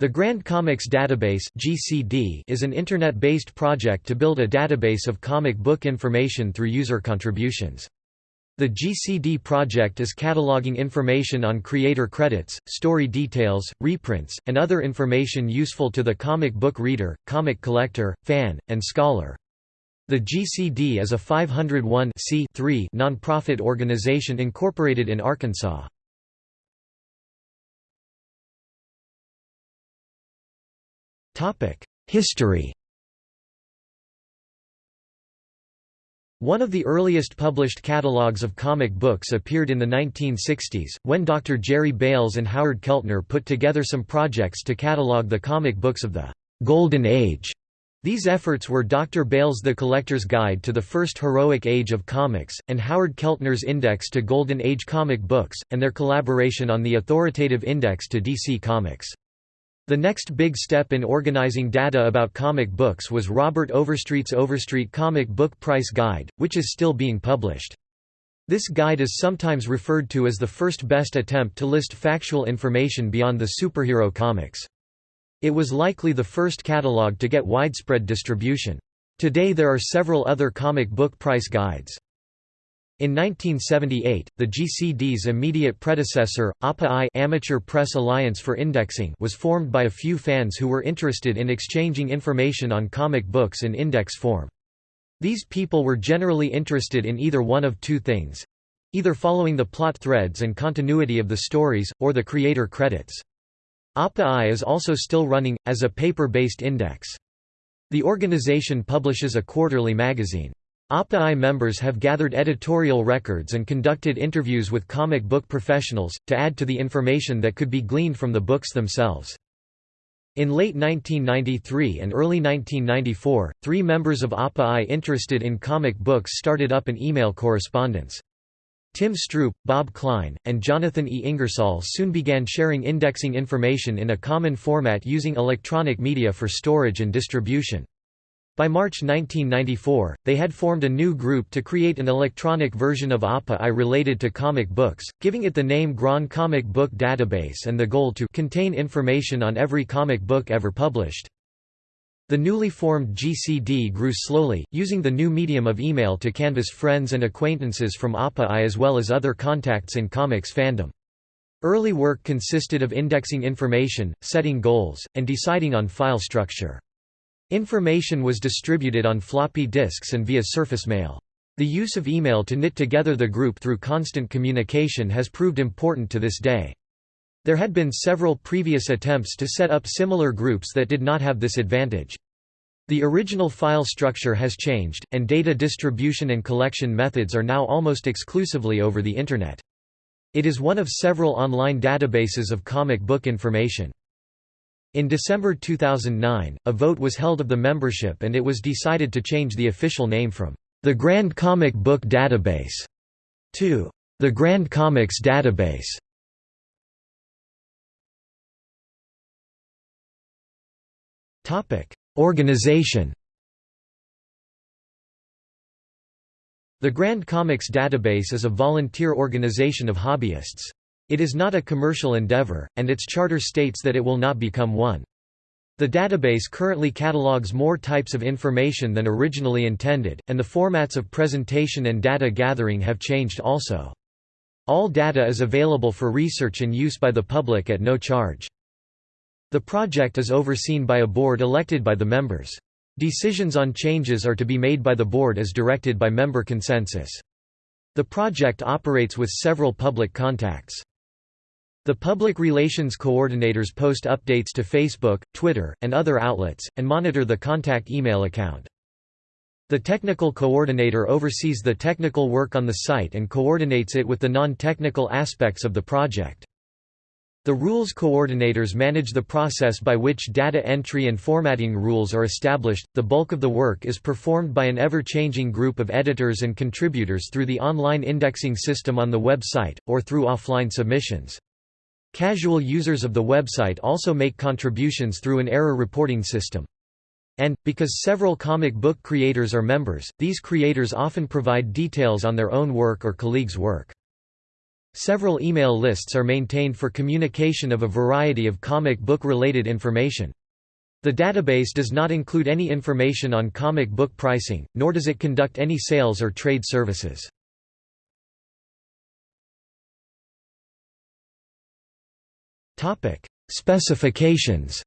The Grand Comics Database (GCD) is an internet-based project to build a database of comic book information through user contributions. The GCD project is cataloging information on creator credits, story details, reprints, and other information useful to the comic book reader, comic collector, fan, and scholar. The GCD is a 501 non-profit organization incorporated in Arkansas. History One of the earliest published catalogs of comic books appeared in the 1960s, when Dr. Jerry Bails and Howard Keltner put together some projects to catalog the comic books of the «Golden Age». These efforts were Dr. Bails' The Collector's Guide to the First Heroic Age of Comics, and Howard Keltner's Index to Golden Age comic books, and their collaboration on the authoritative index to DC Comics. The next big step in organizing data about comic books was Robert Overstreet's Overstreet Comic Book Price Guide, which is still being published. This guide is sometimes referred to as the first best attempt to list factual information beyond the superhero comics. It was likely the first catalog to get widespread distribution. Today there are several other comic book price guides. In 1978, the GCD's immediate predecessor, APA-I Amateur Press Alliance for Indexing was formed by a few fans who were interested in exchanging information on comic books in index form. These people were generally interested in either one of two things either following the plot threads and continuity of the stories, or the creator credits. APA-I is also still running, as a paper-based index. The organization publishes a quarterly magazine. APA-I members have gathered editorial records and conducted interviews with comic book professionals, to add to the information that could be gleaned from the books themselves. In late 1993 and early 1994, three members of APA-I interested in comic books started up an email correspondence. Tim Stroop, Bob Klein, and Jonathan E. Ingersoll soon began sharing indexing information in a common format using electronic media for storage and distribution. By March 1994, they had formed a new group to create an electronic version of APA-I related to comic books, giving it the name Grand Comic Book Database and the goal to contain information on every comic book ever published. The newly formed GCD grew slowly, using the new medium of email to canvass friends and acquaintances from APA-I as well as other contacts in comics fandom. Early work consisted of indexing information, setting goals, and deciding on file structure. Information was distributed on floppy disks and via surface mail. The use of email to knit together the group through constant communication has proved important to this day. There had been several previous attempts to set up similar groups that did not have this advantage. The original file structure has changed, and data distribution and collection methods are now almost exclusively over the Internet. It is one of several online databases of comic book information. In December 2009, a vote was held of the membership and it was decided to change the official name from the Grand Comic Book Database to the Grand Comics Database. Topic: Organization. The Grand Comics Database is a volunteer organization of hobbyists. It is not a commercial endeavor, and its charter states that it will not become one. The database currently catalogs more types of information than originally intended, and the formats of presentation and data gathering have changed also. All data is available for research and use by the public at no charge. The project is overseen by a board elected by the members. Decisions on changes are to be made by the board as directed by member consensus. The project operates with several public contacts. The public relations coordinators post updates to Facebook, Twitter, and other outlets, and monitor the contact email account. The technical coordinator oversees the technical work on the site and coordinates it with the non-technical aspects of the project. The rules coordinators manage the process by which data entry and formatting rules are established. The bulk of the work is performed by an ever changing group of editors and contributors through the online indexing system on the website, or through offline submissions. Casual users of the website also make contributions through an error reporting system. And, because several comic book creators are members, these creators often provide details on their own work or colleagues' work. Several email lists are maintained for communication of a variety of comic book-related information. The database does not include any information on comic book pricing, nor does it conduct any sales or trade services. Specifications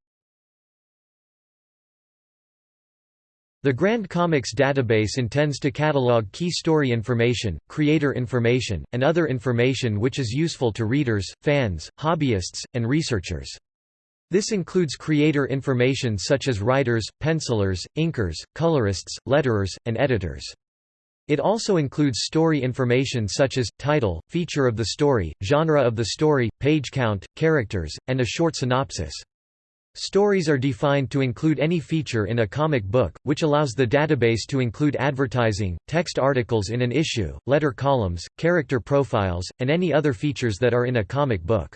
The Grand Comics database intends to catalog key story information, creator information, and other information which is useful to readers, fans, hobbyists, and researchers. This includes creator information such as writers, pencilers, inkers, colorists, letterers, and editors. It also includes story information such as, title, feature of the story, genre of the story, page count, characters, and a short synopsis. Stories are defined to include any feature in a comic book, which allows the database to include advertising, text articles in an issue, letter columns, character profiles, and any other features that are in a comic book.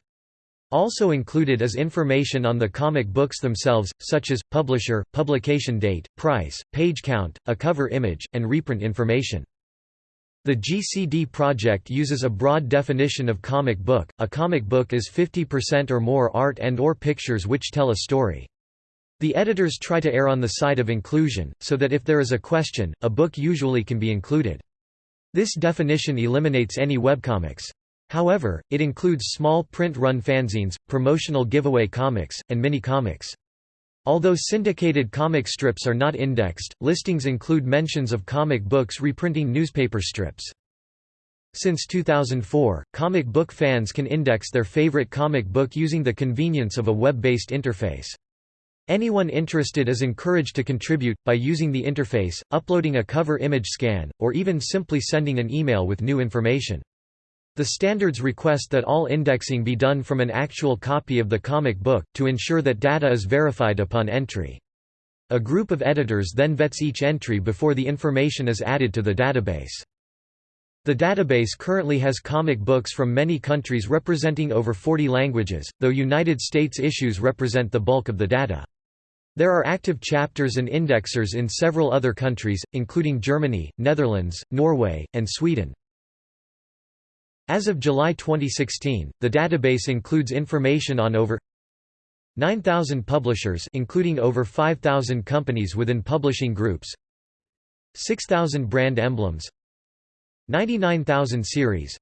Also included is information on the comic books themselves, such as, publisher, publication date, price, page count, a cover image, and reprint information. The GCD project uses a broad definition of comic book. A comic book is 50% or more art and or pictures which tell a story. The editors try to err on the side of inclusion, so that if there is a question, a book usually can be included. This definition eliminates any webcomics. However, it includes small print-run fanzines, promotional giveaway comics, and mini-comics. Although syndicated comic strips are not indexed, listings include mentions of comic books reprinting newspaper strips. Since 2004, comic book fans can index their favorite comic book using the convenience of a web-based interface. Anyone interested is encouraged to contribute, by using the interface, uploading a cover image scan, or even simply sending an email with new information. The standards request that all indexing be done from an actual copy of the comic book, to ensure that data is verified upon entry. A group of editors then vets each entry before the information is added to the database. The database currently has comic books from many countries representing over 40 languages, though United States issues represent the bulk of the data. There are active chapters and indexers in several other countries, including Germany, Netherlands, Norway, and Sweden. As of July 2016, the database includes information on over 9,000 publishers including over 5,000 companies within publishing groups 6,000 brand emblems 99,000 series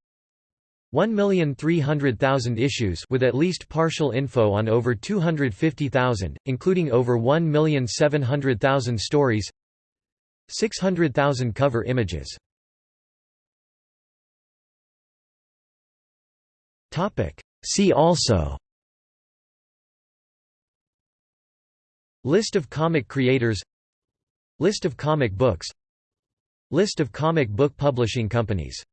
1,300,000 issues with at least partial info on over 250,000, including over 1,700,000 stories 600,000 cover images Topic. See also. List of comic creators. List of comic books. List of comic book publishing companies